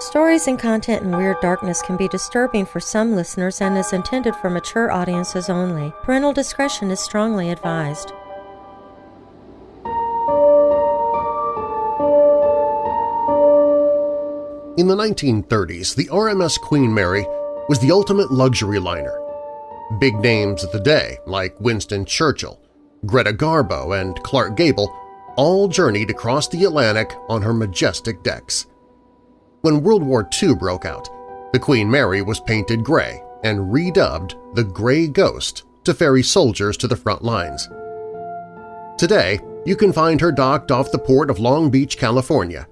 Stories and content in Weird Darkness can be disturbing for some listeners and is intended for mature audiences only. Parental discretion is strongly advised. In the 1930s, the RMS Queen Mary was the ultimate luxury liner. Big names of the day, like Winston Churchill, Greta Garbo, and Clark Gable, all journeyed across the Atlantic on her majestic decks. When World War II broke out, the Queen Mary was painted gray and redubbed the Gray Ghost to ferry soldiers to the front lines. Today, you can find her docked off the port of Long Beach, California,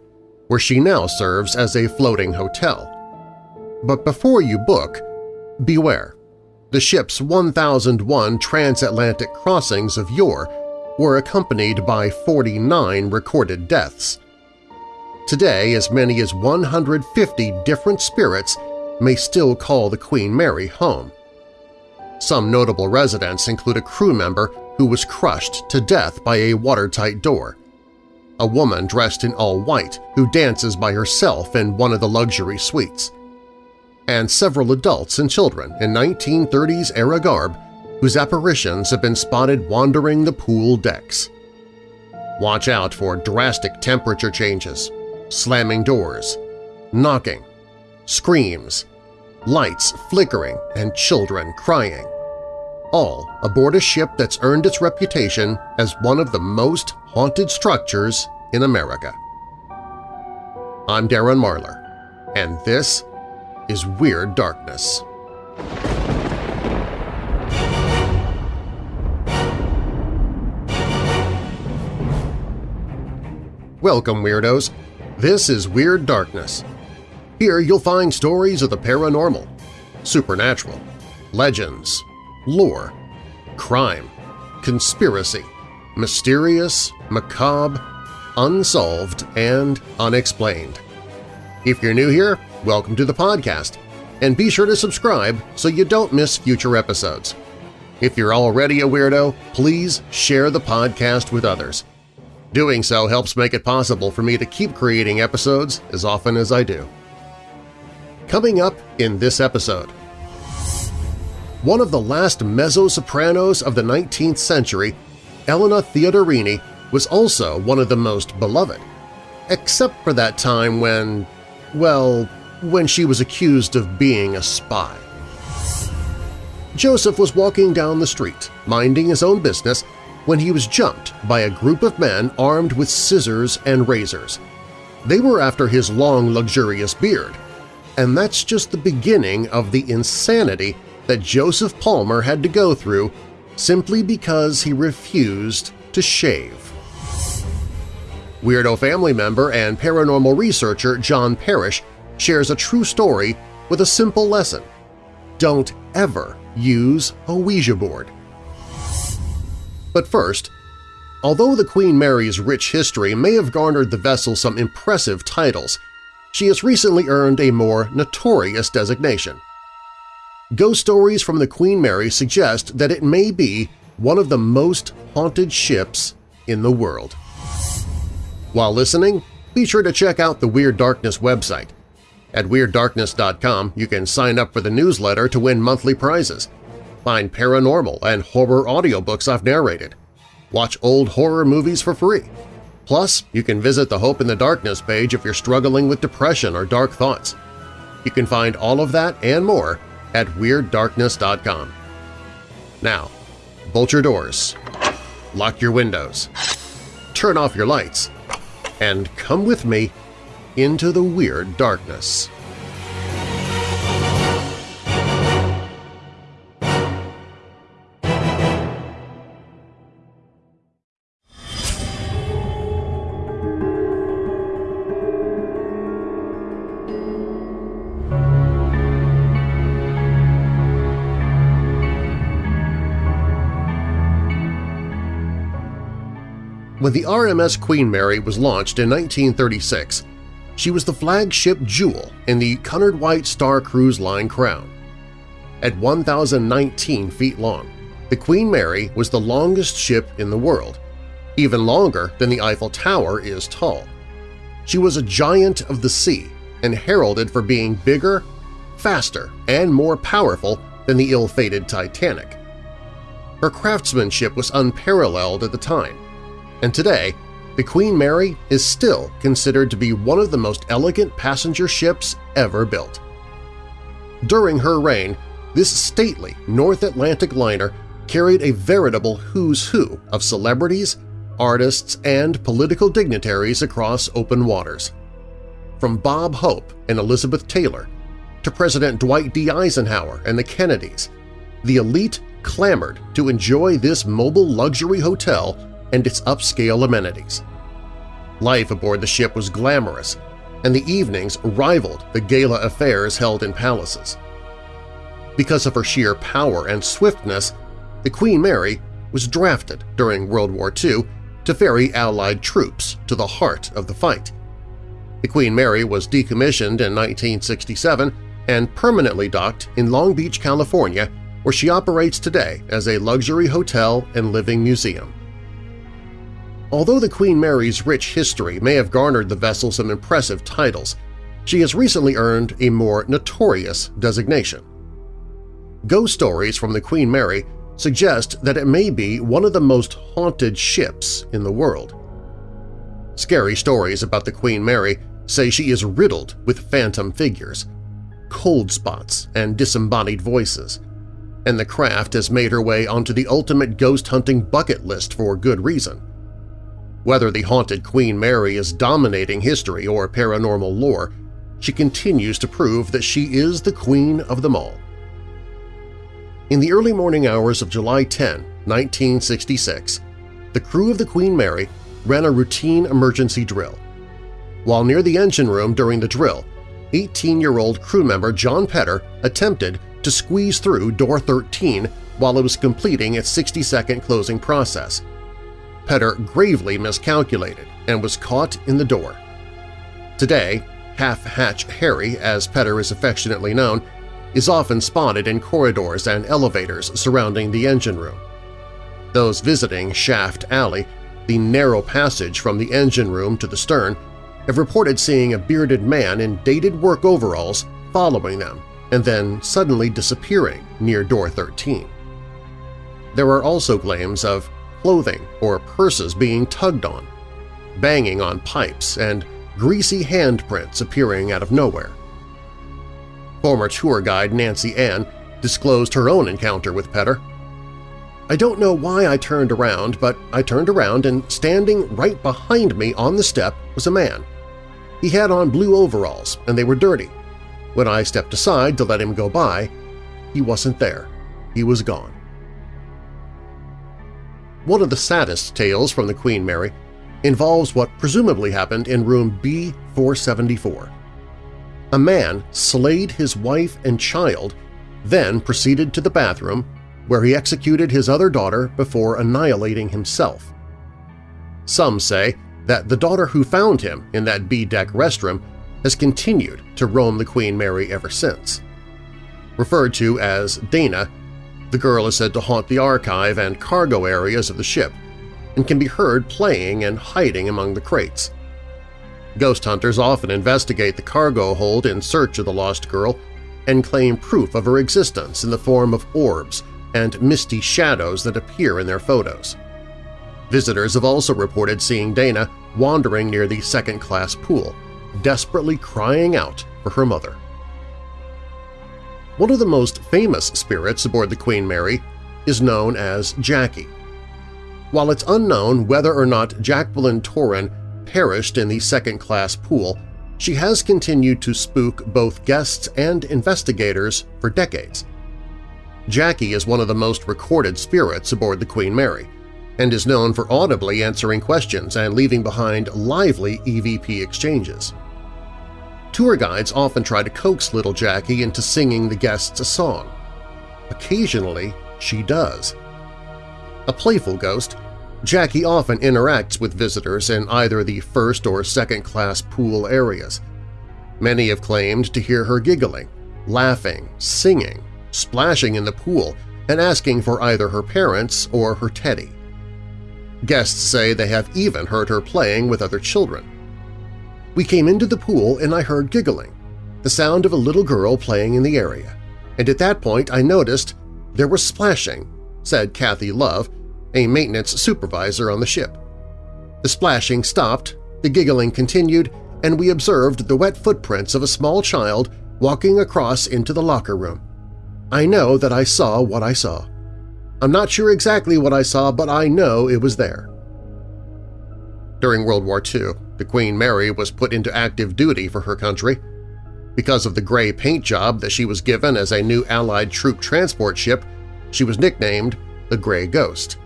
where she now serves as a floating hotel. But before you book, beware. The ship's 1,001 transatlantic crossings of yore were accompanied by 49 recorded deaths. Today, as many as 150 different spirits may still call the Queen Mary home. Some notable residents include a crew member who was crushed to death by a watertight door, a woman dressed in all white who dances by herself in one of the luxury suites, and several adults and children in 1930s-era garb whose apparitions have been spotted wandering the pool decks. Watch out for drastic temperature changes, slamming doors, knocking, screams, lights flickering, and children crying. All aboard a ship that's earned its reputation as one of the most haunted structures in America. I'm Darren Marlar, and this is Weird Darkness. Welcome, Weirdos! This is Weird Darkness. Here you'll find stories of the paranormal, supernatural, legends, lore, crime, conspiracy, mysterious, macabre, unsolved, and unexplained. If you're new here, welcome to the podcast, and be sure to subscribe so you don't miss future episodes. If you're already a weirdo, please share the podcast with others. Doing so helps make it possible for me to keep creating episodes as often as I do. Coming up in this episode… One of the last mezzo-sopranos of the 19th century, Elena Theodorini was also one of the most beloved, except for that time when, well, when she was accused of being a spy. Joseph was walking down the street, minding his own business, when he was jumped by a group of men armed with scissors and razors. They were after his long, luxurious beard, and that's just the beginning of the insanity that Joseph Palmer had to go through simply because he refused to shave. Weirdo family member and paranormal researcher John Parrish shares a true story with a simple lesson. Don't ever use a Ouija board. But first, although the Queen Mary's rich history may have garnered the vessel some impressive titles, she has recently earned a more notorious designation. Ghost stories from the Queen Mary suggest that it may be one of the most haunted ships in the world. While listening, be sure to check out the Weird Darkness website. At WeirdDarkness.com you can sign up for the newsletter to win monthly prizes, find paranormal and horror audiobooks I've narrated, watch old horror movies for free. Plus, you can visit the Hope in the Darkness page if you're struggling with depression or dark thoughts. You can find all of that and more at WeirdDarkness.com. Now, bolt your doors, lock your windows, turn off your lights, and come with me into the Weird Darkness. When the RMS Queen Mary was launched in 1936, she was the flagship jewel in the Cunard White Star Cruise Line crown. At 1,019 feet long, the Queen Mary was the longest ship in the world, even longer than the Eiffel Tower is tall. She was a giant of the sea, and heralded for being bigger, faster, and more powerful than the ill-fated Titanic. Her craftsmanship was unparalleled at the time, and today the Queen Mary is still considered to be one of the most elegant passenger ships ever built. During her reign, this stately North Atlantic liner carried a veritable who's who of celebrities, artists, and political dignitaries across open waters. From Bob Hope and Elizabeth Taylor to President Dwight D. Eisenhower and the Kennedys, the elite clamored to enjoy this mobile luxury hotel and its upscale amenities. Life aboard the ship was glamorous, and the evenings rivaled the gala affairs held in palaces. Because of her sheer power and swiftness, the Queen Mary was drafted during World War II to ferry Allied troops to the heart of the fight. The Queen Mary was decommissioned in 1967 and permanently docked in Long Beach, California, where she operates today as a luxury hotel and living museum. Although the Queen Mary's rich history may have garnered the vessel some impressive titles, she has recently earned a more notorious designation. Ghost stories from the Queen Mary suggest that it may be one of the most haunted ships in the world. Scary stories about the Queen Mary say she is riddled with phantom figures, cold spots, and disembodied voices, and the craft has made her way onto the ultimate ghost-hunting bucket list for good reason. Whether the haunted Queen Mary is dominating history or paranormal lore, she continues to prove that she is the queen of them all. In the early morning hours of July 10, 1966, the crew of the Queen Mary ran a routine emergency drill. While near the engine room during the drill, 18-year-old crew member John Pedder attempted to squeeze through door 13 while it was completing its 60-second closing process. Pedder gravely miscalculated and was caught in the door. Today, Half-Hatch Harry, as Pedder is affectionately known, is often spotted in corridors and elevators surrounding the engine room. Those visiting Shaft Alley, the narrow passage from the engine room to the stern, have reported seeing a bearded man in dated work overalls following them and then suddenly disappearing near door 13. There are also claims of clothing or purses being tugged on, banging on pipes, and greasy handprints appearing out of nowhere. Former tour guide Nancy Ann disclosed her own encounter with Pedder. I don't know why I turned around, but I turned around and standing right behind me on the step was a man. He had on blue overalls and they were dirty. When I stepped aside to let him go by, he wasn't there. He was gone. One of the saddest tales from the Queen Mary involves what presumably happened in room B-474. A man slayed his wife and child, then proceeded to the bathroom, where he executed his other daughter before annihilating himself. Some say that the daughter who found him in that B-deck restroom has continued to roam the Queen Mary ever since. Referred to as Dana, the girl is said to haunt the archive and cargo areas of the ship and can be heard playing and hiding among the crates. Ghost hunters often investigate the cargo hold in search of the lost girl and claim proof of her existence in the form of orbs and misty shadows that appear in their photos. Visitors have also reported seeing Dana wandering near the second-class pool, desperately crying out for her mother. One of the most famous spirits aboard the Queen Mary is known as Jackie. While it's unknown whether or not Jacqueline Torin perished in the second-class pool, she has continued to spook both guests and investigators for decades. Jackie is one of the most recorded spirits aboard the Queen Mary and is known for audibly answering questions and leaving behind lively EVP exchanges. Tour guides often try to coax little Jackie into singing the guests a song. Occasionally, she does. A playful ghost, Jackie often interacts with visitors in either the first or second-class pool areas. Many have claimed to hear her giggling, laughing, singing, splashing in the pool, and asking for either her parents or her teddy. Guests say they have even heard her playing with other children. We came into the pool and I heard giggling, the sound of a little girl playing in the area, and at that point I noticed there was splashing, said Kathy Love, a maintenance supervisor on the ship. The splashing stopped, the giggling continued, and we observed the wet footprints of a small child walking across into the locker room. I know that I saw what I saw. I'm not sure exactly what I saw, but I know it was there. During World War II, the Queen Mary was put into active duty for her country. Because of the gray paint job that she was given as a new Allied troop transport ship, she was nicknamed the Gray Ghost.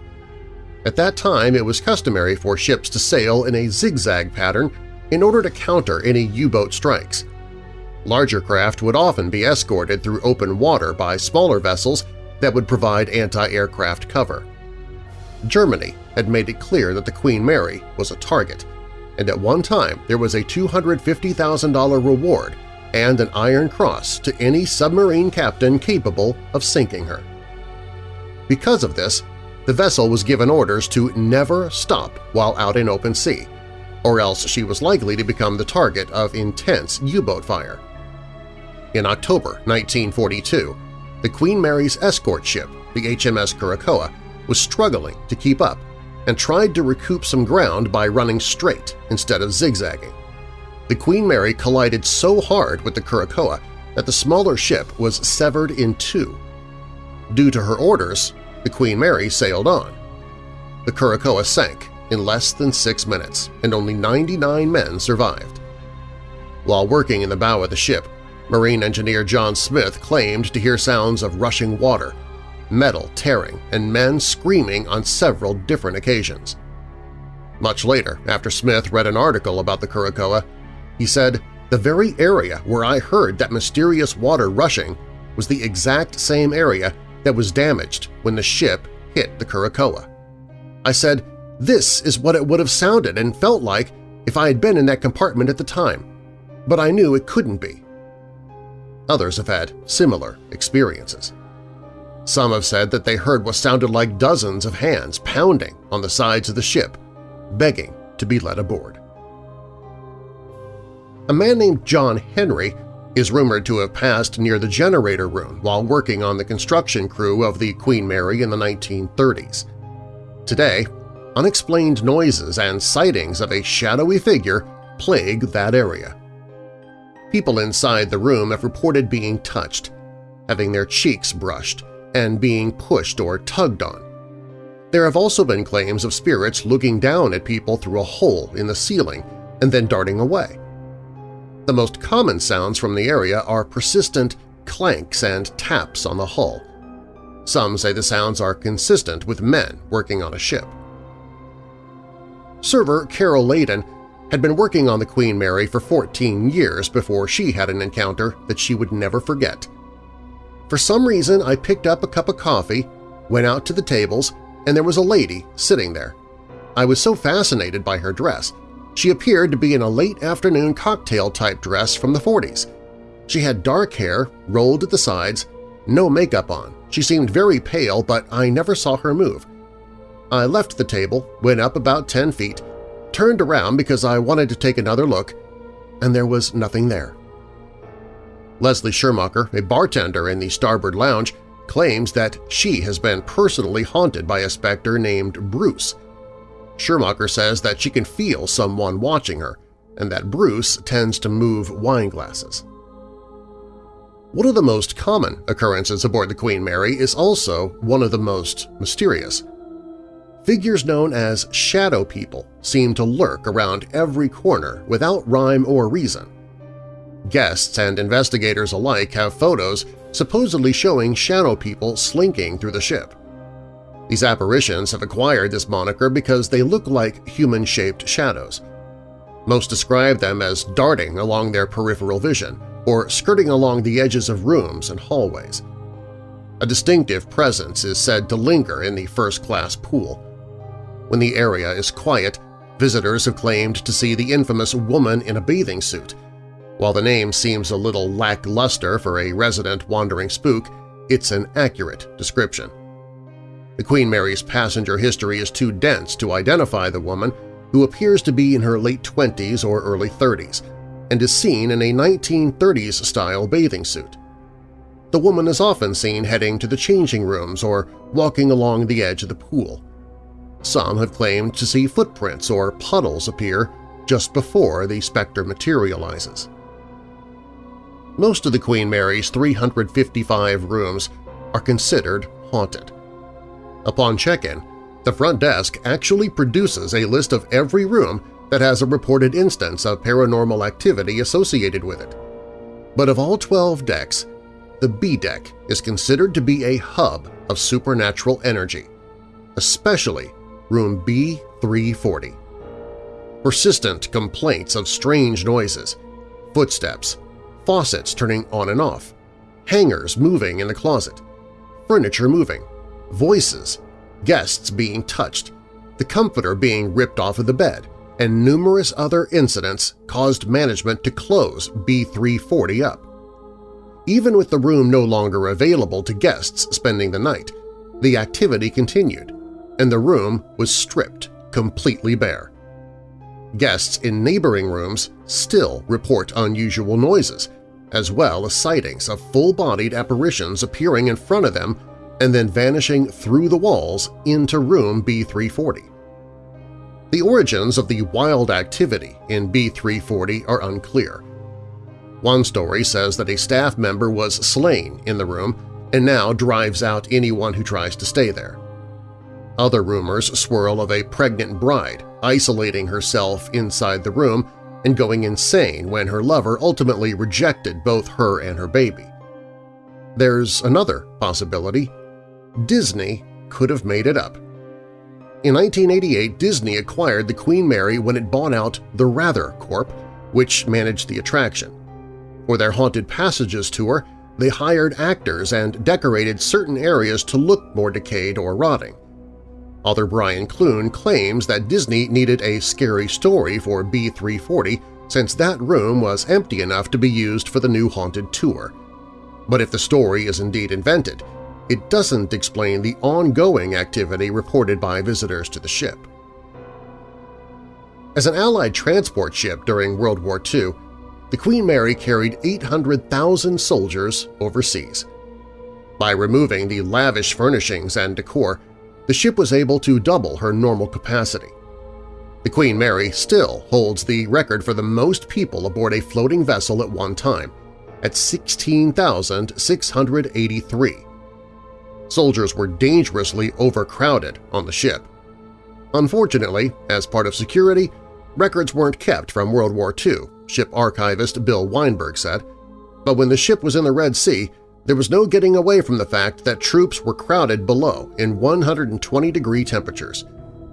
At that time, it was customary for ships to sail in a zigzag pattern in order to counter any U-boat strikes. Larger craft would often be escorted through open water by smaller vessels that would provide anti-aircraft cover. Germany had made it clear that the Queen Mary was a target, and at one time there was a $250,000 reward and an Iron Cross to any submarine captain capable of sinking her. Because of this, the vessel was given orders to never stop while out in open sea, or else she was likely to become the target of intense U-boat fire. In October 1942, the Queen Mary's escort ship, the HMS Curacoa, was struggling to keep up and tried to recoup some ground by running straight instead of zigzagging. The Queen Mary collided so hard with the Curacoa that the smaller ship was severed in two. Due to her orders, the Queen Mary sailed on. The Curacoa sank in less than six minutes, and only 99 men survived. While working in the bow of the ship, Marine engineer John Smith claimed to hear sounds of rushing water metal tearing, and men screaming on several different occasions. Much later, after Smith read an article about the Curacoa, he said, the very area where I heard that mysterious water rushing was the exact same area that was damaged when the ship hit the Curacoa. I said, this is what it would have sounded and felt like if I had been in that compartment at the time, but I knew it couldn't be. Others have had similar experiences. Some have said that they heard what sounded like dozens of hands pounding on the sides of the ship, begging to be let aboard. A man named John Henry is rumored to have passed near the generator room while working on the construction crew of the Queen Mary in the 1930s. Today, unexplained noises and sightings of a shadowy figure plague that area. People inside the room have reported being touched, having their cheeks brushed, and being pushed or tugged on. There have also been claims of spirits looking down at people through a hole in the ceiling and then darting away. The most common sounds from the area are persistent clanks and taps on the hull. Some say the sounds are consistent with men working on a ship. Server Carol Layden had been working on the Queen Mary for 14 years before she had an encounter that she would never forget – for some reason, I picked up a cup of coffee, went out to the tables, and there was a lady sitting there. I was so fascinated by her dress. She appeared to be in a late-afternoon cocktail-type dress from the 40s. She had dark hair, rolled at the sides, no makeup on. She seemed very pale, but I never saw her move. I left the table, went up about 10 feet, turned around because I wanted to take another look, and there was nothing there. Leslie Schermacher, a bartender in the Starboard Lounge, claims that she has been personally haunted by a specter named Bruce. Schermacher says that she can feel someone watching her and that Bruce tends to move wine glasses. One of the most common occurrences aboard the Queen Mary is also one of the most mysterious. Figures known as shadow people seem to lurk around every corner without rhyme or reason. Guests and investigators alike have photos supposedly showing shadow people slinking through the ship. These apparitions have acquired this moniker because they look like human-shaped shadows. Most describe them as darting along their peripheral vision or skirting along the edges of rooms and hallways. A distinctive presence is said to linger in the first-class pool. When the area is quiet, visitors have claimed to see the infamous woman in a bathing suit while the name seems a little lackluster for a resident wandering spook, it's an accurate description. The Queen Mary's passenger history is too dense to identify the woman, who appears to be in her late 20s or early 30s and is seen in a 1930s-style bathing suit. The woman is often seen heading to the changing rooms or walking along the edge of the pool. Some have claimed to see footprints or puddles appear just before the specter materializes. Most of the Queen Mary's 355 rooms are considered haunted. Upon check-in, the front desk actually produces a list of every room that has a reported instance of paranormal activity associated with it. But of all 12 decks, the B deck is considered to be a hub of supernatural energy, especially room B340. Persistent complaints of strange noises, footsteps, faucets turning on and off, hangers moving in the closet, furniture moving, voices, guests being touched, the comforter being ripped off of the bed, and numerous other incidents caused management to close B340 up. Even with the room no longer available to guests spending the night, the activity continued, and the room was stripped completely bare. Guests in neighboring rooms still report unusual noises, as well as sightings of full-bodied apparitions appearing in front of them and then vanishing through the walls into room B340. The origins of the wild activity in B340 are unclear. One story says that a staff member was slain in the room and now drives out anyone who tries to stay there. Other rumors swirl of a pregnant bride isolating herself inside the room and going insane when her lover ultimately rejected both her and her baby. There's another possibility. Disney could have made it up. In 1988, Disney acquired the Queen Mary when it bought out the Wrather Corp., which managed the attraction. For their Haunted Passages tour, they hired actors and decorated certain areas to look more decayed or rotting. Author Brian Clune claims that Disney needed a scary story for B340 since that room was empty enough to be used for the new Haunted Tour. But if the story is indeed invented, it doesn't explain the ongoing activity reported by visitors to the ship. As an Allied transport ship during World War II, the Queen Mary carried 800,000 soldiers overseas. By removing the lavish furnishings and decor, the ship was able to double her normal capacity. The Queen Mary still holds the record for the most people aboard a floating vessel at one time, at 16,683. Soldiers were dangerously overcrowded on the ship. Unfortunately, as part of security, records weren't kept from World War II, ship archivist Bill Weinberg said, but when the ship was in the Red Sea, there was no getting away from the fact that troops were crowded below in 120-degree temperatures.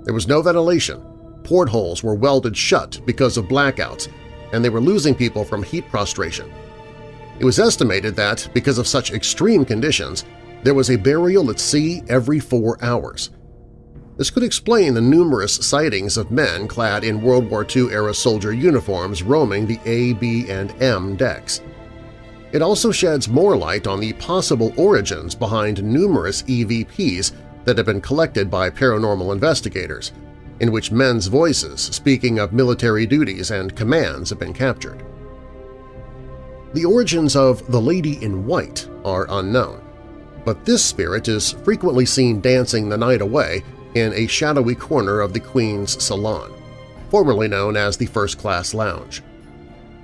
There was no ventilation, portholes were welded shut because of blackouts, and they were losing people from heat prostration. It was estimated that, because of such extreme conditions, there was a burial at sea every four hours. This could explain the numerous sightings of men clad in World War II-era soldier uniforms roaming the A, B, and M decks. It also sheds more light on the possible origins behind numerous EVPs that have been collected by paranormal investigators, in which men's voices speaking of military duties and commands have been captured. The origins of the Lady in White are unknown, but this spirit is frequently seen dancing the night away in a shadowy corner of the Queen's Salon, formerly known as the First Class Lounge.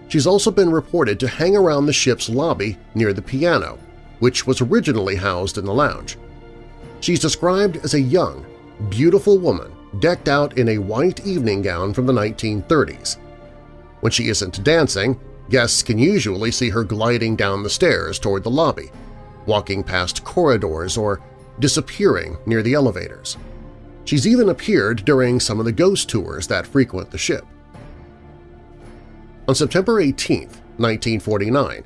She's also been reported to hang around the ship's lobby near the piano, which was originally housed in the lounge. She's described as a young, beautiful woman decked out in a white evening gown from the 1930s. When she isn't dancing, guests can usually see her gliding down the stairs toward the lobby, walking past corridors or disappearing near the elevators. She's even appeared during some of the ghost tours that frequent the ship. On September 18, 1949,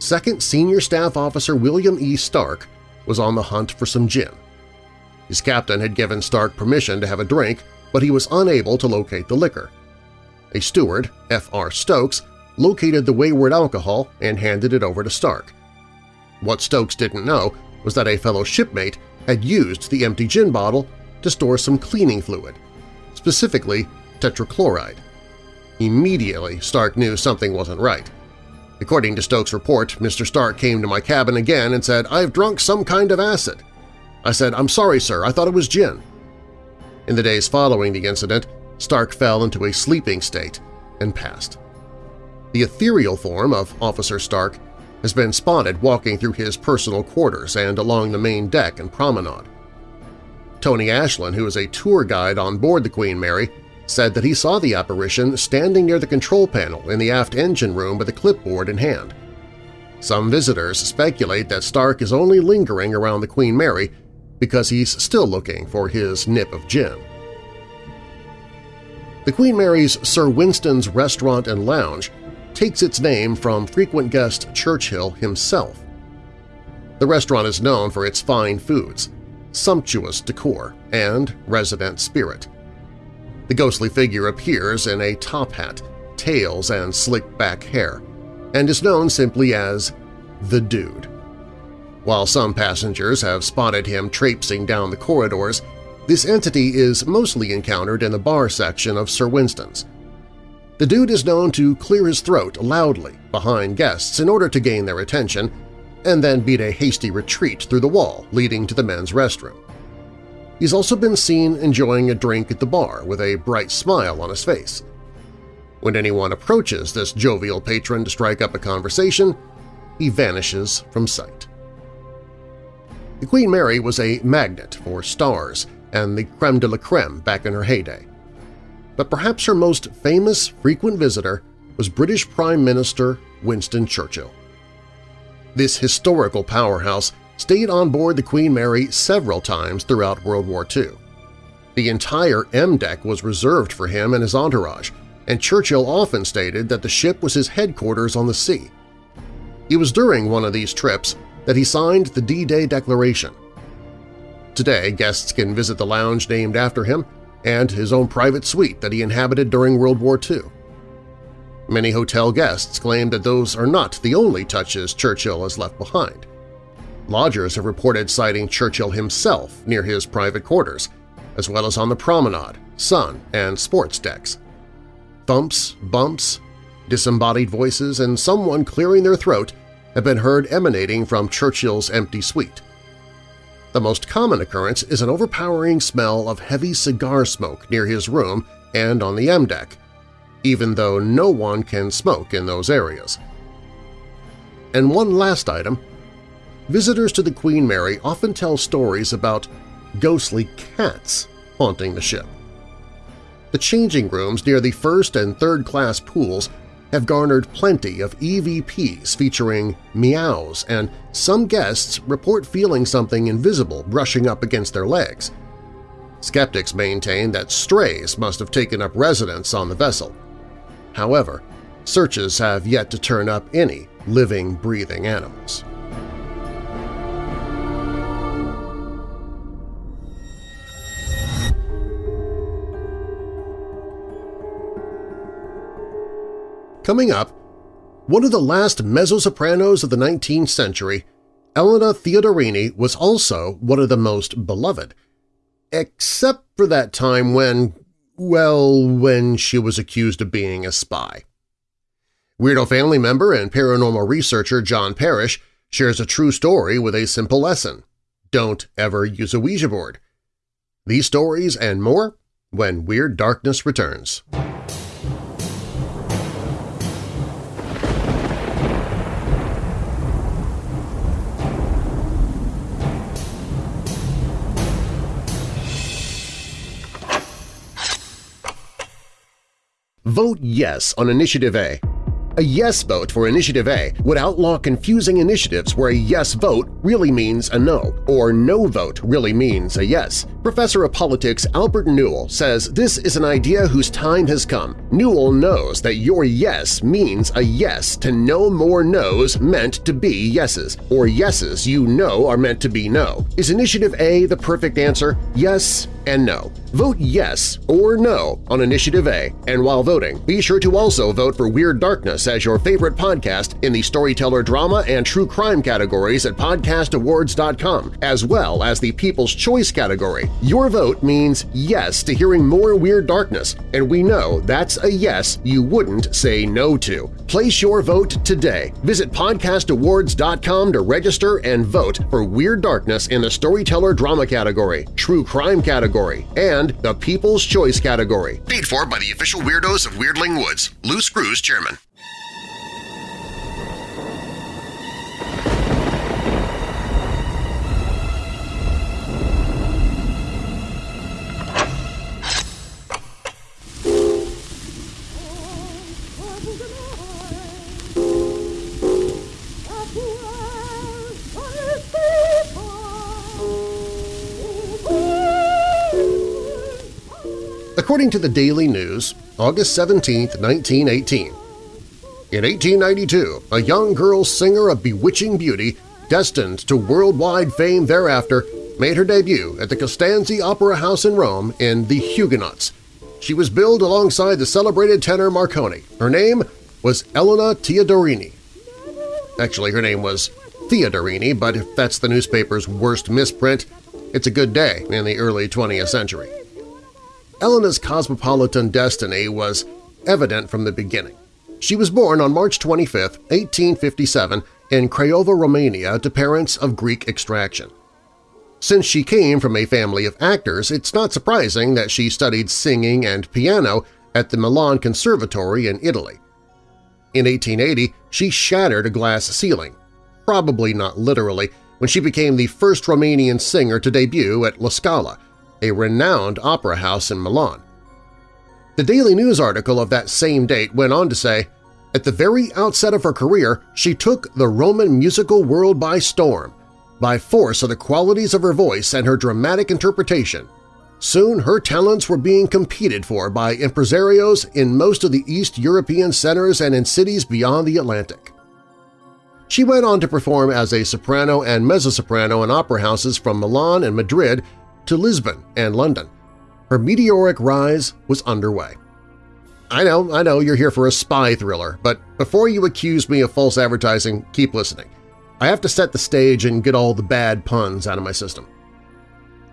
Second Senior Staff Officer William E. Stark was on the hunt for some gin. His captain had given Stark permission to have a drink, but he was unable to locate the liquor. A steward, F.R. Stokes, located the wayward alcohol and handed it over to Stark. What Stokes didn't know was that a fellow shipmate had used the empty gin bottle to store some cleaning fluid, specifically tetrachloride. Immediately, Stark knew something wasn't right. According to Stokes' report, Mr. Stark came to my cabin again and said, I've drunk some kind of acid. I said, I'm sorry, sir, I thought it was gin. In the days following the incident, Stark fell into a sleeping state and passed. The ethereal form of Officer Stark has been spotted walking through his personal quarters and along the main deck and promenade. Tony Ashland, who is a tour guide on board the Queen Mary, said that he saw the apparition standing near the control panel in the aft engine room with a clipboard in hand. Some visitors speculate that Stark is only lingering around the Queen Mary because he's still looking for his nip of gin. The Queen Mary's Sir Winston's Restaurant and Lounge takes its name from frequent guest Churchill himself. The restaurant is known for its fine foods, sumptuous decor, and resident spirit. The ghostly figure appears in a top hat, tails, and slick-back hair, and is known simply as the Dude. While some passengers have spotted him traipsing down the corridors, this entity is mostly encountered in the bar section of Sir Winston's. The dude is known to clear his throat loudly behind guests in order to gain their attention and then beat a hasty retreat through the wall leading to the men's restroom. He's also been seen enjoying a drink at the bar with a bright smile on his face. When anyone approaches this jovial patron to strike up a conversation, he vanishes from sight. The Queen Mary was a magnet for stars and the creme de la creme back in her heyday. But perhaps her most famous frequent visitor was British Prime Minister Winston Churchill. This historical powerhouse stayed on board the Queen Mary several times throughout World War II. The entire M deck was reserved for him and his entourage, and Churchill often stated that the ship was his headquarters on the sea. It was during one of these trips that he signed the D-Day Declaration. Today, guests can visit the lounge named after him and his own private suite that he inhabited during World War II. Many hotel guests claim that those are not the only touches Churchill has left behind. Lodgers have reported sighting Churchill himself near his private quarters, as well as on the promenade, sun, and sports decks. Thumps, bumps, disembodied voices, and someone clearing their throat have been heard emanating from Churchill's empty suite. The most common occurrence is an overpowering smell of heavy cigar smoke near his room and on the M deck, even though no one can smoke in those areas. And one last item visitors to the Queen Mary often tell stories about ghostly cats haunting the ship. The changing rooms near the first and third-class pools have garnered plenty of EVPs featuring meows, and some guests report feeling something invisible brushing up against their legs. Skeptics maintain that strays must have taken up residence on the vessel. However, searches have yet to turn up any living, breathing animals. Coming up, one of the last mezzo-sopranos of the 19th century, Elena Theodorini was also one of the most beloved, except for that time when, well, when she was accused of being a spy. Weirdo family member and paranormal researcher John Parrish shares a true story with a simple lesson. Don't ever use a Ouija board. These stories and more when Weird Darkness returns. Vote yes on Initiative A. A yes vote for Initiative A would outlaw confusing initiatives where a yes vote really means a no, or no vote really means a yes. Professor of Politics Albert Newell says this is an idea whose time has come. Newell knows that your yes means a yes to no more no's meant to be yeses, or yeses you know are meant to be no. Is Initiative A the perfect answer? Yes and no. Vote yes or no on Initiative A, and while voting, be sure to also vote for Weird Darkness as your favorite podcast in the storyteller drama and true crime categories at podcastawards.com, as well as the People's Choice category. Your vote means yes to hearing more Weird Darkness, and we know that's a yes you wouldn't say no to. Place your vote today. Visit podcastawards.com to register and vote for Weird Darkness in the Storyteller Drama category, True Crime category, and the People's Choice category. Paid for by the official weirdos of Weirdling Woods. Lou Screws, Chairman. According to the Daily News, August 17, 1918, in 1892, a young girl singer of bewitching beauty, destined to worldwide fame thereafter, made her debut at the Costanzi Opera House in Rome in The Huguenots. She was billed alongside the celebrated tenor Marconi. Her name was Elena Teodorini. Actually, her name was Theodorini, but if that's the newspaper's worst misprint, it's a good day in the early 20th century. Elena's cosmopolitan destiny was evident from the beginning. She was born on March 25, 1857, in Craiova, Romania to parents of Greek extraction. Since she came from a family of actors, it's not surprising that she studied singing and piano at the Milan Conservatory in Italy. In 1880, she shattered a glass ceiling, probably not literally, when she became the first Romanian singer to debut at La Scala, a renowned opera house in Milan. The Daily News article of that same date went on to say, at the very outset of her career, she took the Roman musical world by storm, by force of the qualities of her voice and her dramatic interpretation. Soon her talents were being competed for by impresarios in most of the East European centers and in cities beyond the Atlantic. She went on to perform as a soprano and mezzo-soprano in opera houses from Milan and Madrid to Lisbon and London. Her meteoric rise was underway. I know, I know you're here for a spy thriller, but before you accuse me of false advertising, keep listening. I have to set the stage and get all the bad puns out of my system.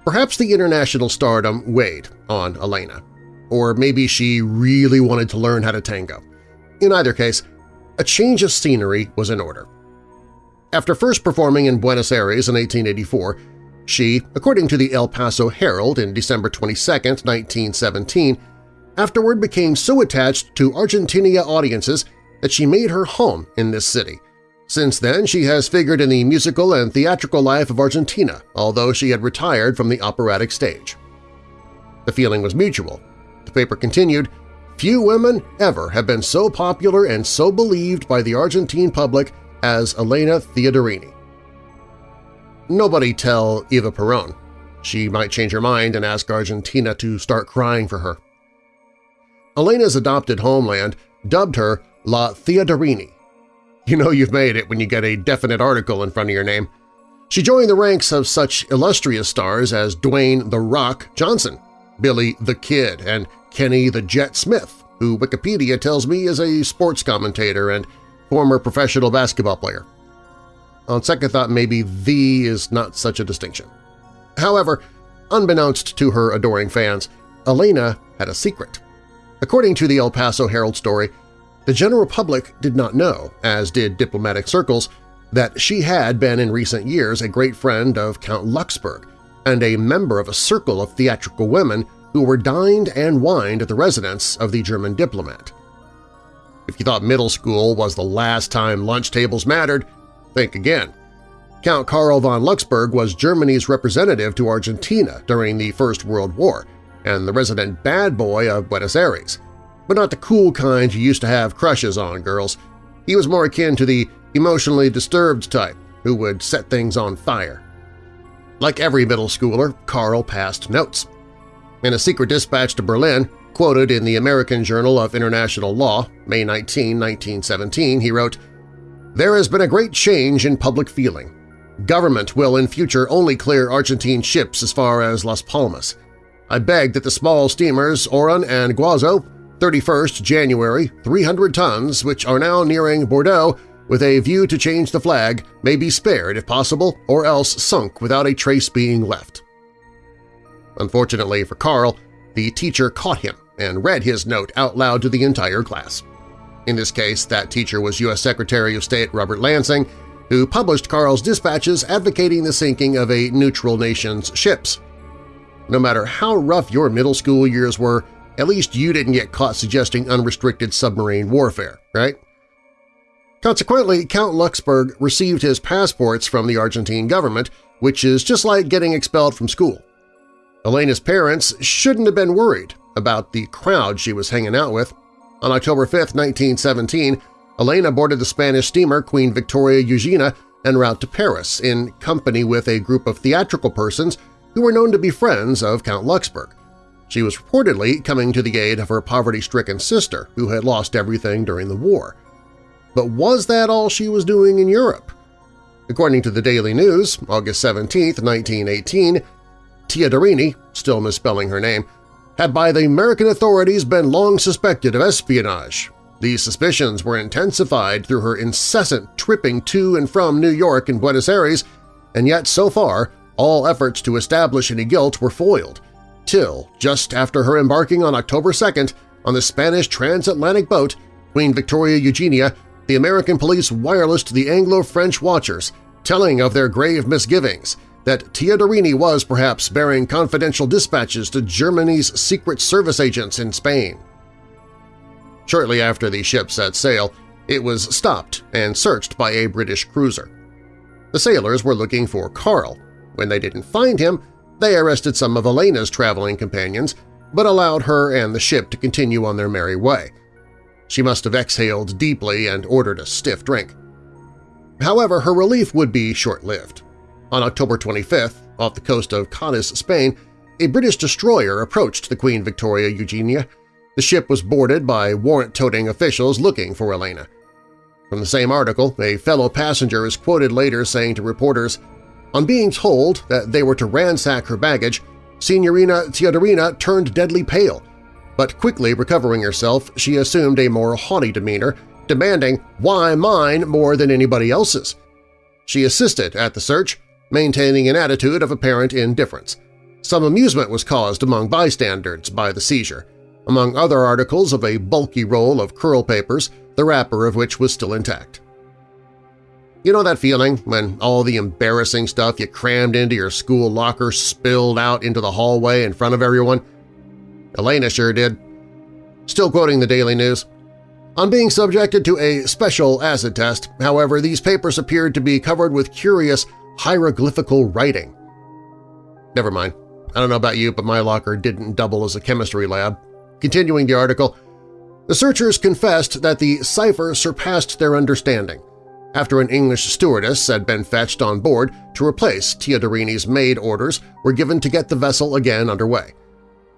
Perhaps the international stardom weighed on Elena, or maybe she really wanted to learn how to tango. In either case, a change of scenery was in order. After first performing in Buenos Aires in 1884, she, according to the El Paso Herald in December 22, 1917, afterward became so attached to Argentina audiences that she made her home in this city. Since then, she has figured in the musical and theatrical life of Argentina, although she had retired from the operatic stage. The feeling was mutual. The paper continued, Few women ever have been so popular and so believed by the Argentine public as Elena Theodorini. Nobody tell Eva Peron. She might change her mind and ask Argentina to start crying for her. Elena's adopted homeland dubbed her La Theodorini. You know you've made it when you get a definite article in front of your name. She joined the ranks of such illustrious stars as Dwayne The Rock Johnson, Billy the Kid, and Kenny the Jet Smith, who Wikipedia tells me is a sports commentator and former professional basketball player. On second thought, maybe the is not such a distinction. However, unbeknownst to her adoring fans, Elena had a secret. According to the El Paso Herald story, the general public did not know, as did diplomatic circles, that she had been in recent years a great friend of Count Luxemburg and a member of a circle of theatrical women who were dined and wined at the residence of the German diplomat. If you thought middle school was the last time lunch tables mattered, Think again. Count Karl von Luxemburg was Germany's representative to Argentina during the First World War and the resident bad boy of Buenos Aires, but not the cool kind you used to have crushes on girls. He was more akin to the emotionally disturbed type who would set things on fire. Like every middle schooler, Karl passed notes. In a secret dispatch to Berlin, quoted in the American Journal of International Law, May 19, 1917, he wrote, there has been a great change in public feeling. Government will in future only clear Argentine ships as far as Las Palmas. I beg that the small steamers Oran and Guazo, 31st January, 300 tons, which are now nearing Bordeaux with a view to change the flag, may be spared if possible or else sunk without a trace being left. Unfortunately for Karl, the teacher caught him and read his note out loud to the entire class. In this case, that teacher was U.S. Secretary of State Robert Lansing, who published Karl's dispatches advocating the sinking of a neutral nation's ships. No matter how rough your middle school years were, at least you didn't get caught suggesting unrestricted submarine warfare, right? Consequently, Count Luxemburg received his passports from the Argentine government, which is just like getting expelled from school. Elena's parents shouldn't have been worried about the crowd she was hanging out with. On October 5, 1917, Elena boarded the Spanish steamer Queen Victoria Eugenia en route to Paris in company with a group of theatrical persons who were known to be friends of Count Luxemburg. She was reportedly coming to the aid of her poverty-stricken sister, who had lost everything during the war. But was that all she was doing in Europe? According to the Daily News, August 17, 1918, Teodorini, still misspelling her name, had by the American authorities been long suspected of espionage. These suspicions were intensified through her incessant tripping to and from New York and Buenos Aires, and yet so far all efforts to establish any guilt were foiled, till just after her embarking on October 2nd on the Spanish transatlantic boat Queen Victoria Eugenia, the American police wirelessed the Anglo-French watchers, telling of their grave misgivings that Teodorini was perhaps bearing confidential dispatches to Germany's Secret Service agents in Spain. Shortly after the ship set sail, it was stopped and searched by a British cruiser. The sailors were looking for Karl. When they didn't find him, they arrested some of Elena's traveling companions, but allowed her and the ship to continue on their merry way. She must have exhaled deeply and ordered a stiff drink. However, her relief would be short-lived. On October 25th, off the coast of Cadiz, Spain, a British destroyer approached the Queen Victoria Eugenia. The ship was boarded by warrant-toting officials looking for Elena. From the same article, a fellow passenger is quoted later saying to reporters, On being told that they were to ransack her baggage, Signorina Teodorina turned deadly pale, but quickly recovering herself, she assumed a more haughty demeanor, demanding, why mine more than anybody else's? She assisted at the search, maintaining an attitude of apparent indifference. Some amusement was caused among bystanders by the seizure, among other articles of a bulky roll of curl papers, the wrapper of which was still intact. You know that feeling when all the embarrassing stuff you crammed into your school locker spilled out into the hallway in front of everyone? Elena sure did. Still quoting the Daily News, on being subjected to a special acid test, however, these papers appeared to be covered with curious hieroglyphical writing. Never mind. I don't know about you, but my locker didn't double as a chemistry lab. Continuing the article, the searchers confessed that the cipher surpassed their understanding after an English stewardess had been fetched on board to replace Teodorini's maid orders were given to get the vessel again underway.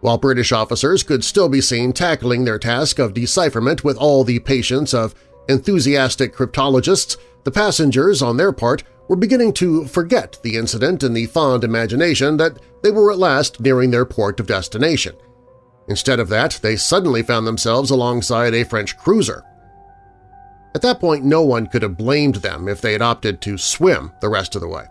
While British officers could still be seen tackling their task of decipherment with all the patience of enthusiastic cryptologists, the passengers, on their part, were beginning to forget the incident in the fond imagination that they were at last nearing their port of destination. Instead of that, they suddenly found themselves alongside a French cruiser. At that point, no one could have blamed them if they had opted to swim the rest of the way.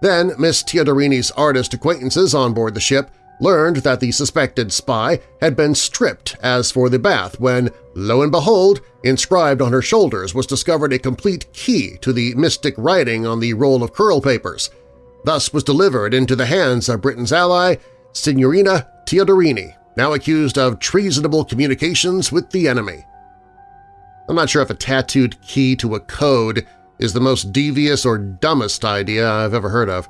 Then Miss Teodorini's artist acquaintances on board the ship learned that the suspected spy had been stripped as for the bath when, lo and behold, inscribed on her shoulders was discovered a complete key to the mystic writing on the roll of curl papers. Thus was delivered into the hands of Britain's ally, Signorina Teodorini, now accused of treasonable communications with the enemy. I'm not sure if a tattooed key to a code is the most devious or dumbest idea I've ever heard of.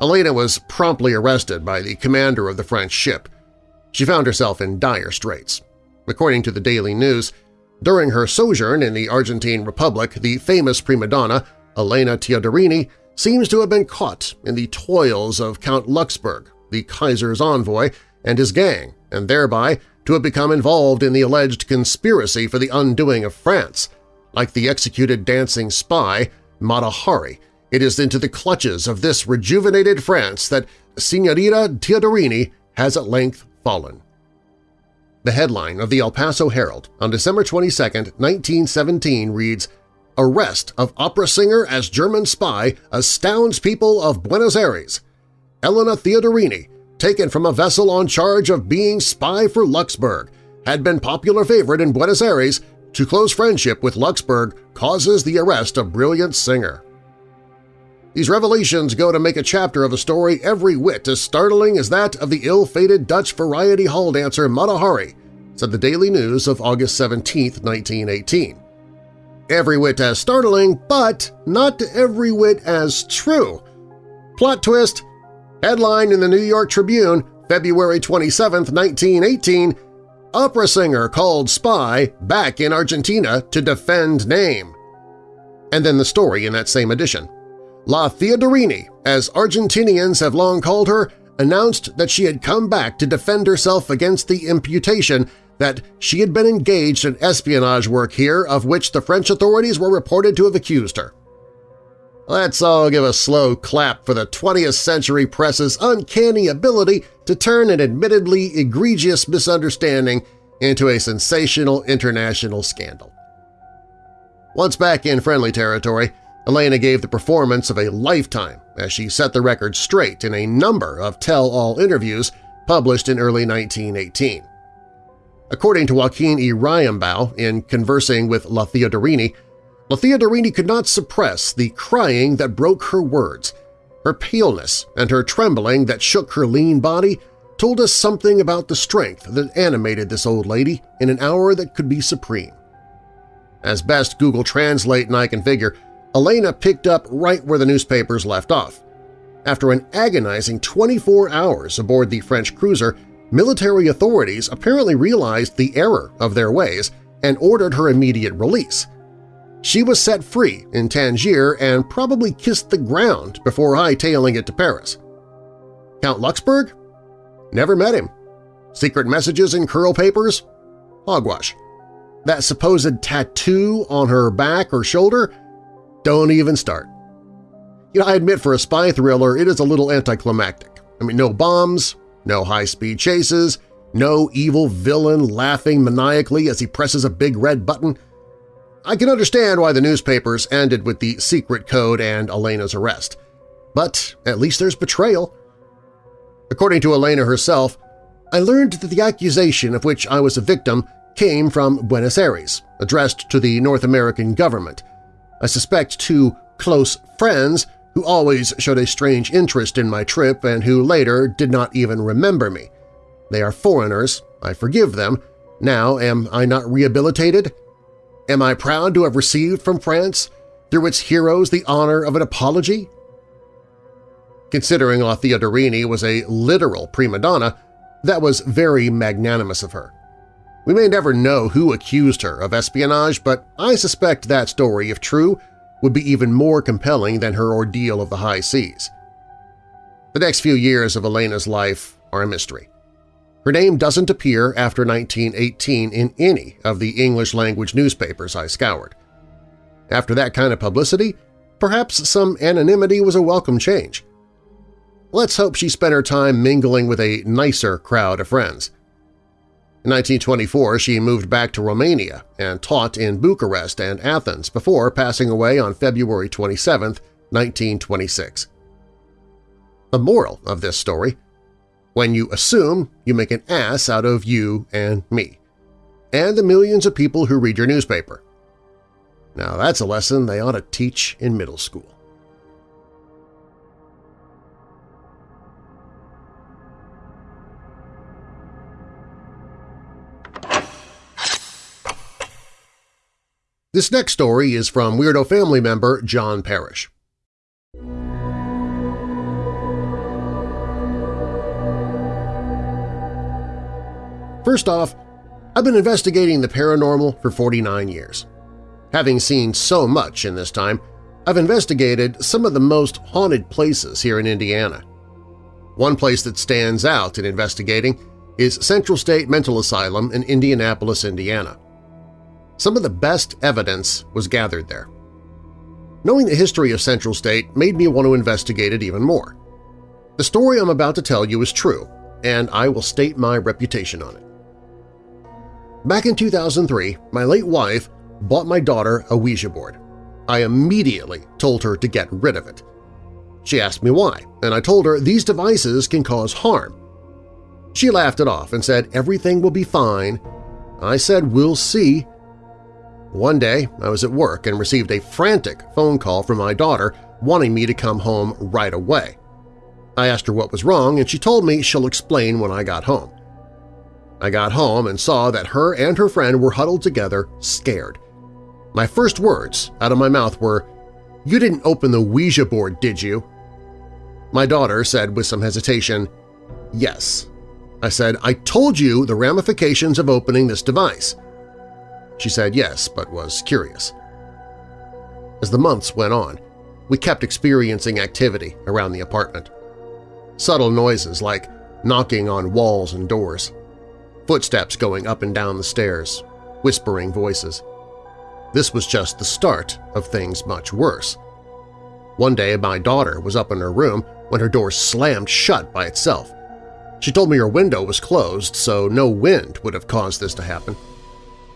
Elena was promptly arrested by the commander of the French ship. She found herself in dire straits. According to the Daily News, during her sojourn in the Argentine Republic, the famous prima donna, Elena Teodorini, seems to have been caught in the toils of Count Luxemburg, the Kaiser's envoy, and his gang, and thereby to have become involved in the alleged conspiracy for the undoing of France, like the executed dancing spy Mata Hari, it is into the clutches of this rejuvenated France that Signorina Teodorini has at length fallen. The headline of the El Paso Herald on December 22, 1917 reads, Arrest of opera singer as German spy astounds people of Buenos Aires. Elena Theodorini, taken from a vessel on charge of being spy for Luxembourg, had been popular favorite in Buenos Aires to close friendship with Luxembourg causes the arrest of brilliant singer. These revelations go to make a chapter of a story every whit as startling as that of the ill-fated Dutch variety hall dancer Mata Hari, said the Daily News of August 17, 1918. Every whit as startling, but not every whit as true. Plot twist! Headline in the New York Tribune, February 27, 1918, Opera singer called spy back in Argentina to defend name. And then the story in that same edition. La Theodorini, as Argentinians have long called her, announced that she had come back to defend herself against the imputation that she had been engaged in espionage work here of which the French authorities were reported to have accused her. Let's all give a slow clap for the 20th century press's uncanny ability to turn an admittedly egregious misunderstanding into a sensational international scandal. Once back in friendly territory, Elena gave the performance of a lifetime as she set the record straight in a number of tell-all interviews published in early 1918. According to Joaquin E. Ryambaugh in Conversing with La Theodorini, La Theodorini could not suppress the crying that broke her words. Her paleness and her trembling that shook her lean body told us something about the strength that animated this old lady in an hour that could be supreme. As best Google Translate and I can figure, Elena picked up right where the newspapers left off. After an agonizing 24 hours aboard the French cruiser, military authorities apparently realized the error of their ways and ordered her immediate release. She was set free in Tangier and probably kissed the ground before hightailing it to Paris. Count Luxembourg? Never met him. Secret messages in curl papers? Hogwash. That supposed tattoo on her back or shoulder? Don't even start. You know, I admit for a spy thriller it is a little anticlimactic. I mean, no bombs, no high-speed chases, no evil villain laughing maniacally as he presses a big red button. I can understand why the newspapers ended with the secret code and Elena's arrest. But at least there's betrayal. According to Elena herself, I learned that the accusation of which I was a victim came from Buenos Aires, addressed to the North American government. I suspect two close friends who always showed a strange interest in my trip and who later did not even remember me. They are foreigners, I forgive them. Now am I not rehabilitated? Am I proud to have received from France, through its heroes, the honor of an apology? Considering La Theodorini was a literal prima donna, that was very magnanimous of her. We may never know who accused her of espionage, but I suspect that story, if true, would be even more compelling than her ordeal of the high seas. The next few years of Elena's life are a mystery. Her name doesn't appear after 1918 in any of the English-language newspapers I scoured. After that kind of publicity, perhaps some anonymity was a welcome change. Let's hope she spent her time mingling with a nicer crowd of friends. In 1924, she moved back to Romania and taught in Bucharest and Athens before passing away on February 27, 1926. The moral of this story when you assume, you make an ass out of you and me, and the millions of people who read your newspaper. Now that's a lesson they ought to teach in middle school. This next story is from Weirdo family member John Parrish. First off, I've been investigating the paranormal for 49 years. Having seen so much in this time, I've investigated some of the most haunted places here in Indiana. One place that stands out in investigating is Central State Mental Asylum in Indianapolis, Indiana. Some of the best evidence was gathered there. Knowing the history of Central State made me want to investigate it even more. The story I'm about to tell you is true, and I will state my reputation on it. Back in 2003, my late wife bought my daughter a Ouija board. I immediately told her to get rid of it. She asked me why, and I told her these devices can cause harm. She laughed it off and said everything will be fine. I said we'll see. One day, I was at work and received a frantic phone call from my daughter wanting me to come home right away. I asked her what was wrong, and she told me she'll explain when I got home. I got home and saw that her and her friend were huddled together, scared. My first words out of my mouth were, "'You didn't open the Ouija board, did you?' My daughter said with some hesitation, "'Yes.' I said, "'I told you the ramifications of opening this device.' She said yes, but was curious. As the months went on, we kept experiencing activity around the apartment. Subtle noises like knocking on walls and doors, footsteps going up and down the stairs, whispering voices. This was just the start of things much worse. One day my daughter was up in her room when her door slammed shut by itself. She told me her window was closed, so no wind would have caused this to happen.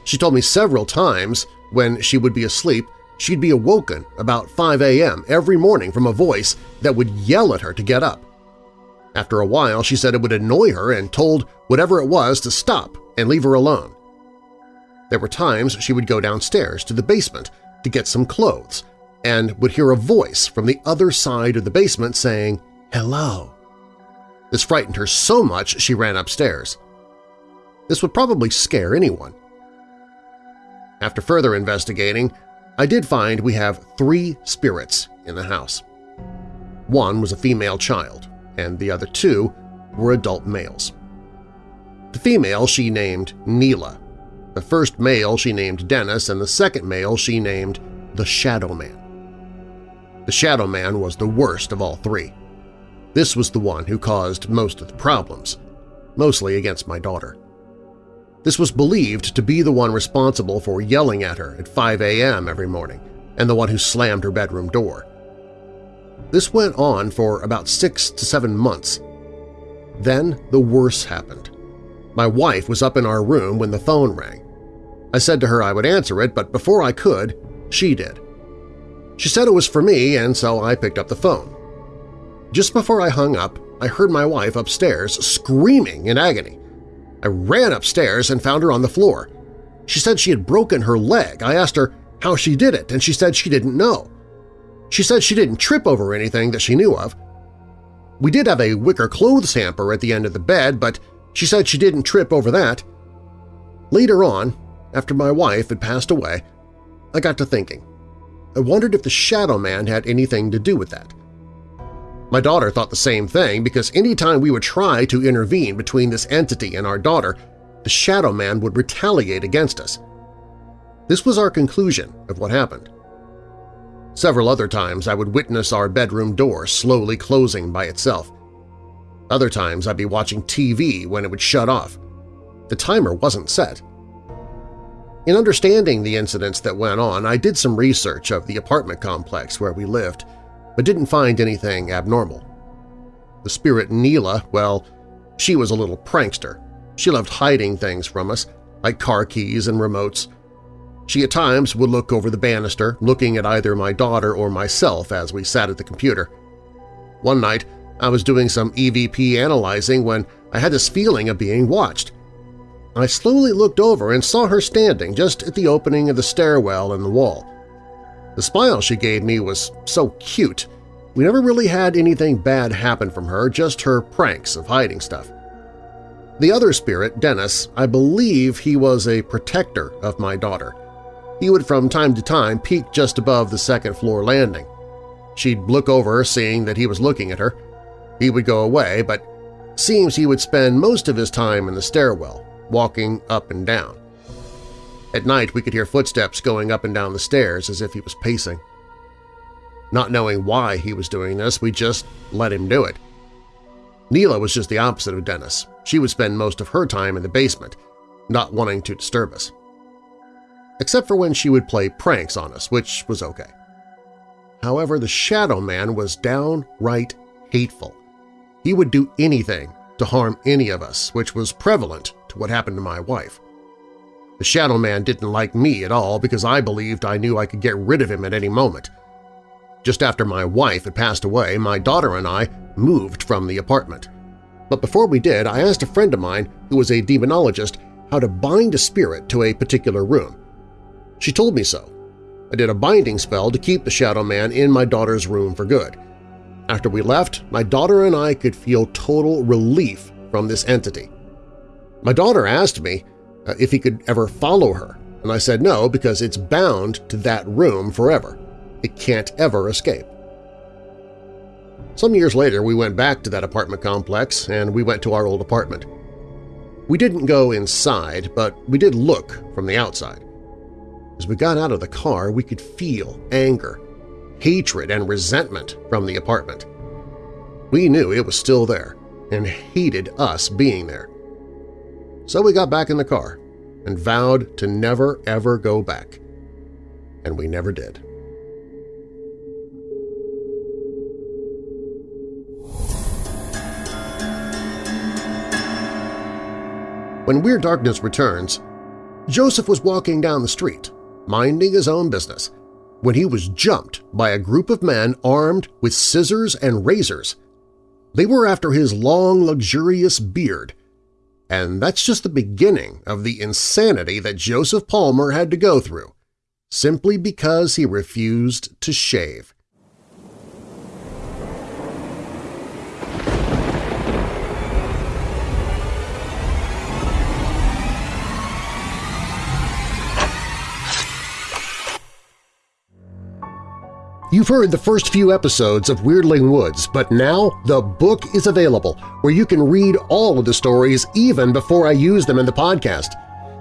She told me several times when she would be asleep she'd be awoken about 5 a.m. every morning from a voice that would yell at her to get up. After a while, she said it would annoy her and told whatever it was to stop and leave her alone. There were times she would go downstairs to the basement to get some clothes and would hear a voice from the other side of the basement saying, hello. This frightened her so much she ran upstairs. This would probably scare anyone. After further investigating, I did find we have three spirits in the house. One was a female child, and the other two were adult males. The female she named Neela, the first male she named Dennis, and the second male she named the Shadow Man. The Shadow Man was the worst of all three. This was the one who caused most of the problems, mostly against my daughter. This was believed to be the one responsible for yelling at her at 5 a.m. every morning and the one who slammed her bedroom door. This went on for about six to seven months. Then the worst happened. My wife was up in our room when the phone rang. I said to her I would answer it, but before I could, she did. She said it was for me, and so I picked up the phone. Just before I hung up, I heard my wife upstairs screaming in agony. I ran upstairs and found her on the floor. She said she had broken her leg. I asked her how she did it, and she said she didn't know. She said she didn't trip over anything that she knew of. We did have a wicker clothes hamper at the end of the bed, but she said she didn't trip over that. Later on, after my wife had passed away, I got to thinking. I wondered if the Shadow Man had anything to do with that. My daughter thought the same thing because any time we would try to intervene between this entity and our daughter, the Shadow Man would retaliate against us. This was our conclusion of what happened. Several other times I would witness our bedroom door slowly closing by itself. Other times I'd be watching TV when it would shut off. The timer wasn't set. In understanding the incidents that went on, I did some research of the apartment complex where we lived – but didn't find anything abnormal. The spirit Neela, well, she was a little prankster. She loved hiding things from us, like car keys and remotes. She at times would look over the banister, looking at either my daughter or myself as we sat at the computer. One night, I was doing some EVP analyzing when I had this feeling of being watched. I slowly looked over and saw her standing just at the opening of the stairwell in the wall. The smile she gave me was so cute. We never really had anything bad happen from her, just her pranks of hiding stuff. The other spirit, Dennis, I believe he was a protector of my daughter. He would from time to time peek just above the second-floor landing. She'd look over, seeing that he was looking at her. He would go away, but seems he would spend most of his time in the stairwell, walking up and down. At night we could hear footsteps going up and down the stairs as if he was pacing. Not knowing why he was doing this, we just let him do it. Neela was just the opposite of Dennis. She would spend most of her time in the basement, not wanting to disturb us. Except for when she would play pranks on us, which was okay. However, the Shadow Man was downright hateful. He would do anything to to harm any of us, which was prevalent to what happened to my wife. The Shadow Man didn't like me at all because I believed I knew I could get rid of him at any moment. Just after my wife had passed away, my daughter and I moved from the apartment. But before we did, I asked a friend of mine who was a demonologist how to bind a spirit to a particular room. She told me so. I did a binding spell to keep the Shadow Man in my daughter's room for good. After we left, my daughter and I could feel total relief from this entity. My daughter asked me uh, if he could ever follow her, and I said no because it's bound to that room forever. It can't ever escape. Some years later, we went back to that apartment complex and we went to our old apartment. We didn't go inside, but we did look from the outside. As we got out of the car, we could feel anger, hatred, and resentment from the apartment. We knew it was still there and hated us being there. So we got back in the car and vowed to never ever go back. And we never did. When Weird Darkness returns, Joseph was walking down the street, minding his own business, when he was jumped by a group of men armed with scissors and razors. They were after his long, luxurious beard, and that's just the beginning of the insanity that Joseph Palmer had to go through, simply because he refused to shave. You've heard the first few episodes of Weirdling Woods, but now the book is available where you can read all of the stories even before I use them in the podcast.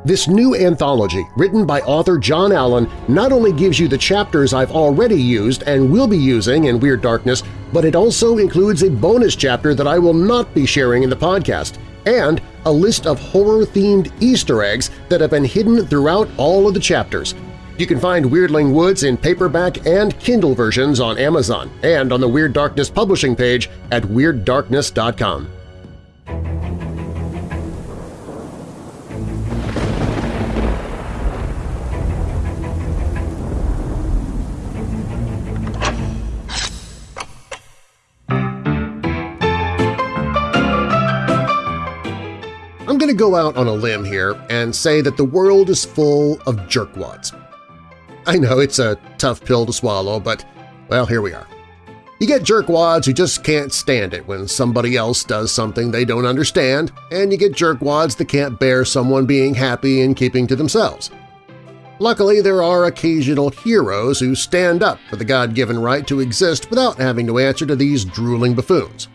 This new anthology, written by author John Allen, not only gives you the chapters I've already used and will be using in Weird Darkness, but it also includes a bonus chapter that I will not be sharing in the podcast, and a list of horror-themed Easter eggs that have been hidden throughout all of the chapters. You can find Weirdling Woods in paperback and Kindle versions on Amazon and on the Weird Darkness publishing page at WeirdDarkness.com. I'm going to go out on a limb here and say that the world is full of jerkwads. I know it's a tough pill to swallow, but, well, here we are. You get jerkwads who just can't stand it when somebody else does something they don't understand, and you get jerkwads that can't bear someone being happy and keeping to themselves. Luckily, there are occasional heroes who stand up for the God-given right to exist without having to answer to these drooling buffoons.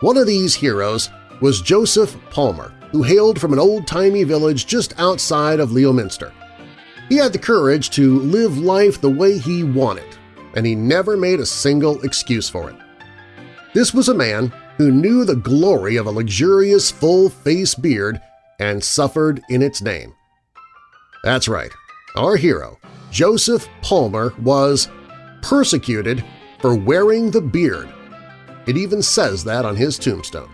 One of these heroes was Joseph Palmer, who hailed from an old-timey village just outside of Leominster. He had the courage to live life the way he wanted, and he never made a single excuse for it. This was a man who knew the glory of a luxurious full-face beard and suffered in its name. That's right, our hero, Joseph Palmer, was persecuted for wearing the beard. It even says that on his tombstone.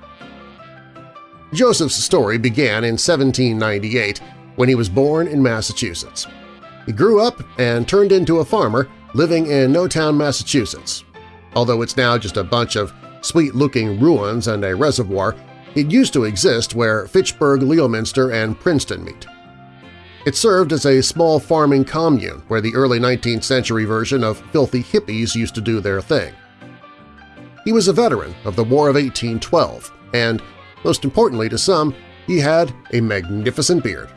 Joseph's story began in 1798 when he was born in Massachusetts. He grew up and turned into a farmer living in Notown, Massachusetts. Although it's now just a bunch of sweet-looking ruins and a reservoir, it used to exist where Fitchburg, Leominster, and Princeton meet. It served as a small farming commune where the early 19th century version of filthy hippies used to do their thing. He was a veteran of the War of 1812, and, most importantly to some, he had a magnificent beard.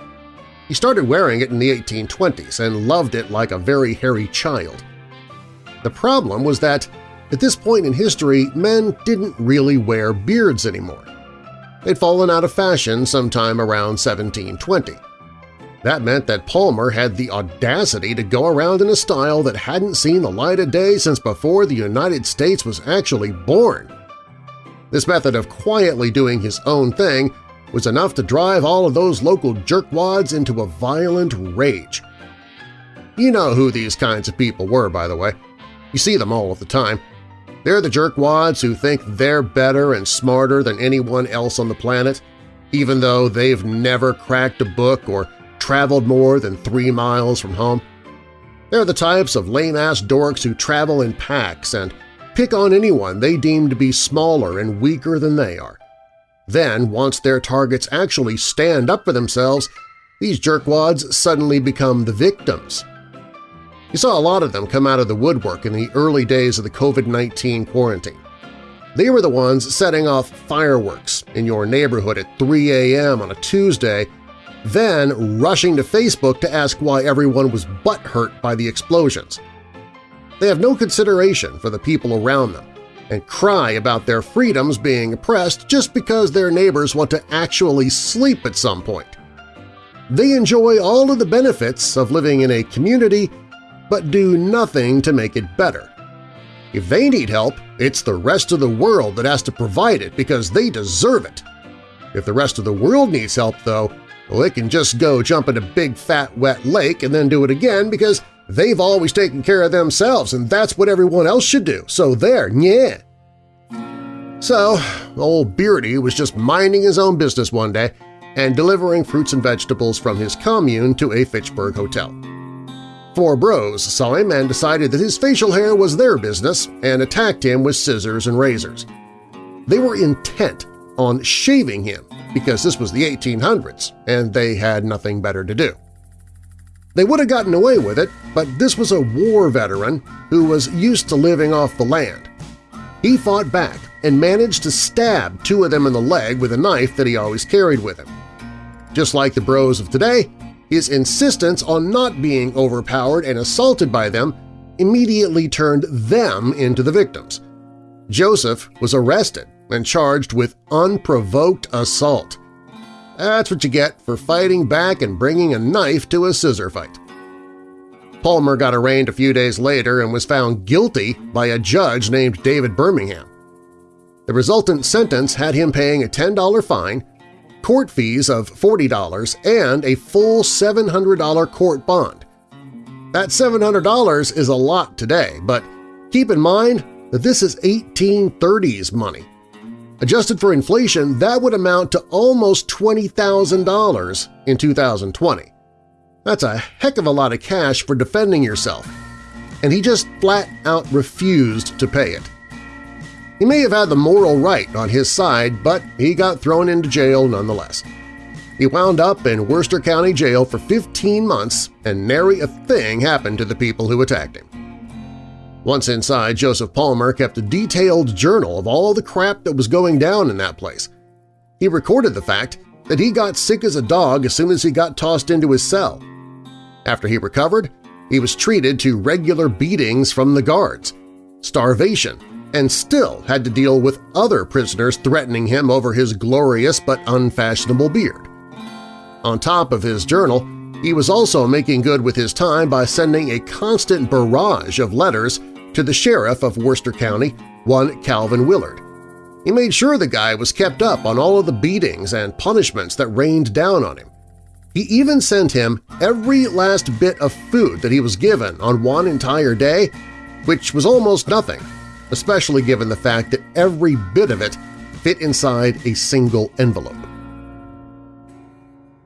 He started wearing it in the 1820s and loved it like a very hairy child. The problem was that at this point in history, men didn't really wear beards anymore. They'd fallen out of fashion sometime around 1720. That meant that Palmer had the audacity to go around in a style that hadn't seen the light of day since before the United States was actually born. This method of quietly doing his own thing was enough to drive all of those local jerkwads into a violent rage. You know who these kinds of people were, by the way. You see them all of the time. They're the jerkwads who think they're better and smarter than anyone else on the planet, even though they've never cracked a book or traveled more than three miles from home. They're the types of lame-ass dorks who travel in packs and pick on anyone they deem to be smaller and weaker than they are. Then, once their targets actually stand up for themselves, these jerkwads suddenly become the victims. You saw a lot of them come out of the woodwork in the early days of the COVID-19 quarantine. They were the ones setting off fireworks in your neighborhood at 3 a.m. on a Tuesday, then rushing to Facebook to ask why everyone was butthurt by the explosions. They have no consideration for the people around them and cry about their freedoms being oppressed just because their neighbors want to actually sleep at some point. They enjoy all of the benefits of living in a community but do nothing to make it better. If they need help, it's the rest of the world that has to provide it because they deserve it. If the rest of the world needs help, though, well, they can just go jump in a big fat wet lake and then do it again because they've always taken care of themselves and that's what everyone else should do, so there, yeah. So, old Beardy was just minding his own business one day and delivering fruits and vegetables from his commune to a Fitchburg hotel. Four bros saw him and decided that his facial hair was their business and attacked him with scissors and razors. They were intent on shaving him because this was the 1800s and they had nothing better to do. They would have gotten away with it, but this was a war veteran who was used to living off the land. He fought back and managed to stab two of them in the leg with a knife that he always carried with him. Just like the bros of today, his insistence on not being overpowered and assaulted by them immediately turned them into the victims. Joseph was arrested and charged with unprovoked assault. That's what you get for fighting back and bringing a knife to a scissor fight. Palmer got arraigned a few days later and was found guilty by a judge named David Birmingham. The resultant sentence had him paying a $10 fine court fees of $40, and a full $700 court bond. That $700 is a lot today, but keep in mind that this is 1830s money. Adjusted for inflation, that would amount to almost $20,000 in 2020. That's a heck of a lot of cash for defending yourself, and he just flat-out refused to pay it. He may have had the moral right on his side, but he got thrown into jail nonetheless. He wound up in Worcester County Jail for 15 months, and nary a thing happened to the people who attacked him. Once inside, Joseph Palmer kept a detailed journal of all the crap that was going down in that place. He recorded the fact that he got sick as a dog as soon as he got tossed into his cell. After he recovered, he was treated to regular beatings from the guards, starvation, and still had to deal with other prisoners threatening him over his glorious but unfashionable beard. On top of his journal, he was also making good with his time by sending a constant barrage of letters to the sheriff of Worcester County, one Calvin Willard. He made sure the guy was kept up on all of the beatings and punishments that rained down on him. He even sent him every last bit of food that he was given on one entire day, which was almost nothing especially given the fact that every bit of it fit inside a single envelope.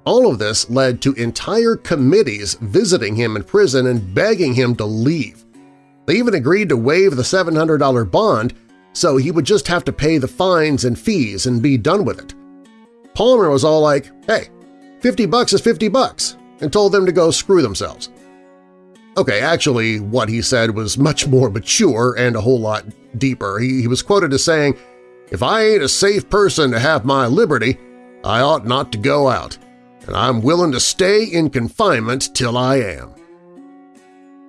All of this led to entire committees visiting him in prison and begging him to leave. They even agreed to waive the $700 bond so he would just have to pay the fines and fees and be done with it. Palmer was all like, hey, 50 bucks is 50 bucks, and told them to go screw themselves. Okay, actually, what he said was much more mature and a whole lot deeper. He, he was quoted as saying, If I ain't a safe person to have my liberty, I ought not to go out, and I'm willing to stay in confinement till I am.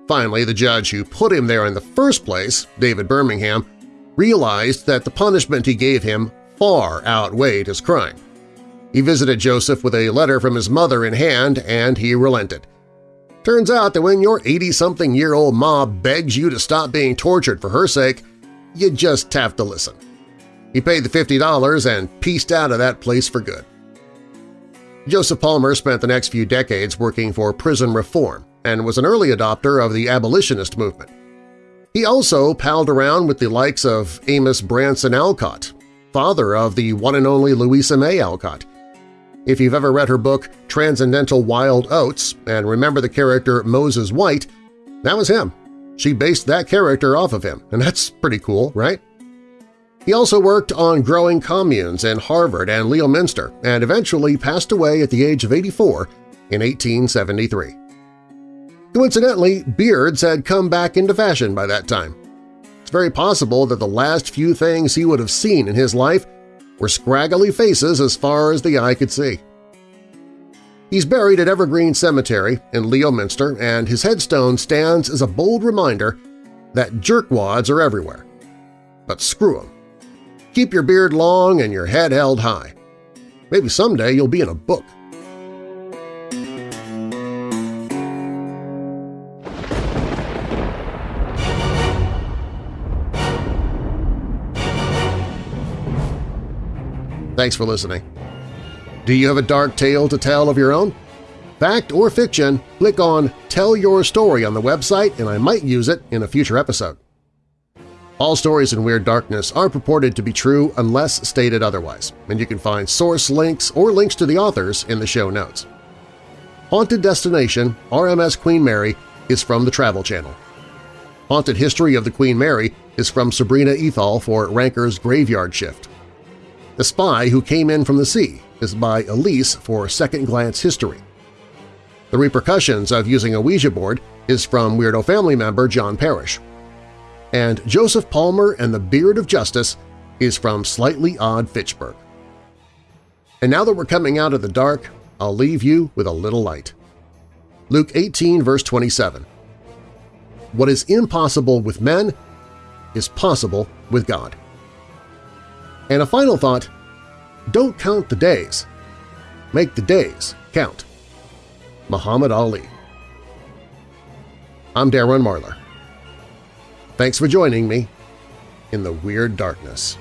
Finally, the judge who put him there in the first place, David Birmingham, realized that the punishment he gave him far outweighed his crime. He visited Joseph with a letter from his mother in hand, and he relented. Turns out that when your 80-something-year-old ma begs you to stop being tortured for her sake, you just have to listen. He paid the $50 and pieced out of that place for good. Joseph Palmer spent the next few decades working for prison reform and was an early adopter of the abolitionist movement. He also palled around with the likes of Amos Bronson Alcott, father of the one and only Louisa May Alcott. If you've ever read her book Transcendental Wild Oats and remember the character Moses White, that was him. She based that character off of him, and that's pretty cool, right? He also worked on growing communes in Harvard and Leominster and eventually passed away at the age of 84 in 1873. Coincidentally, beards had come back into fashion by that time. It's very possible that the last few things he would have seen in his life were scraggly faces as far as the eye could see. He's buried at Evergreen Cemetery in Leominster, and his headstone stands as a bold reminder that jerkwads are everywhere. But screw 'em. Keep your beard long and your head held high. Maybe someday you'll be in a book. Thanks for listening. Do you have a dark tale to tell of your own? Fact or fiction, click on Tell Your Story on the website and I might use it in a future episode. All stories in Weird Darkness are purported to be true unless stated otherwise, and you can find source links or links to the authors in the show notes. Haunted Destination RMS Queen Mary is from the Travel Channel. Haunted History of the Queen Mary is from Sabrina Ethal for Ranker's Graveyard Shift. The Spy Who Came In From the Sea is by Elise for Second Glance History. The Repercussions of Using a Ouija Board is from Weirdo family member John Parrish. And Joseph Palmer and the Beard of Justice is from Slightly Odd Fitchburg. And now that we're coming out of the dark, I'll leave you with a little light. Luke 18 verse 27 What is impossible with men is possible with God. And a final thought, don't count the days. Make the days count. Muhammad Ali I'm Darren Marlar. Thanks for joining me in the Weird Darkness.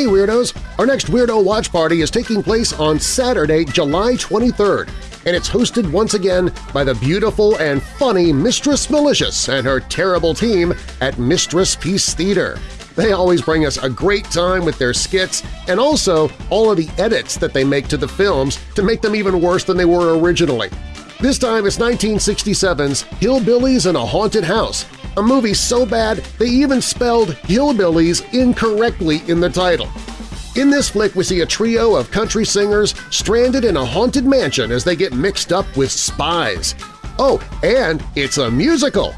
Hey Weirdos! Our next Weirdo Watch Party is taking place on Saturday, July 23rd, and it's hosted once again by the beautiful and funny Mistress Malicious and her terrible team at Mistress Peace Theater. They always bring us a great time with their skits and also all of the edits that they make to the films to make them even worse than they were originally. This time it's 1967's Hillbillies in a Haunted House, a movie so bad they even spelled hillbillies incorrectly in the title. In this flick, we see a trio of country singers stranded in a haunted mansion as they get mixed up with spies. Oh, and it's a musical!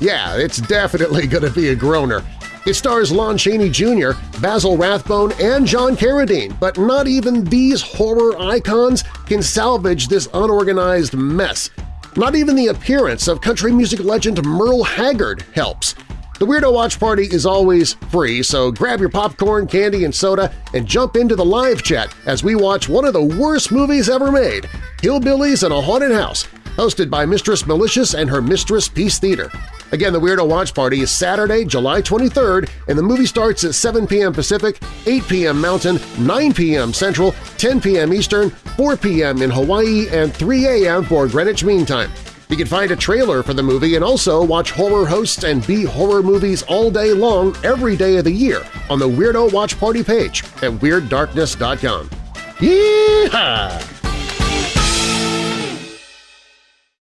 Yeah, it's definitely gonna be a groaner. It stars Lon Chaney Jr., Basil Rathbone, and John Carradine, but not even these horror icons can salvage this unorganized mess. Not even the appearance of country music legend Merle Haggard helps. The Weirdo Watch Party is always free, so grab your popcorn, candy, and soda and jump into the live chat as we watch one of the worst movies ever made, Hillbillies in a Haunted House, hosted by Mistress Malicious and her Mistress Peace Theater. Again, the Weirdo Watch Party is Saturday, July 23rd, and the movie starts at 7 p.m. Pacific, 8 p.m. Mountain, 9 p.m. Central, 10 p.m. Eastern, 4 p.m. in Hawaii, and 3 a.m. for Greenwich Mean Time. You can find a trailer for the movie and also watch horror hosts and B-horror movies all day long every day of the year on the Weirdo Watch Party page at WeirdDarkness.com. Yeehaw!